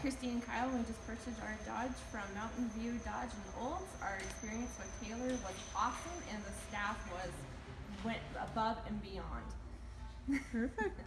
Christine and Kyle. We just purchased our Dodge from Mountain View Dodge and Olds. Our experience with Taylor was awesome, and the staff was went above and beyond. Perfect.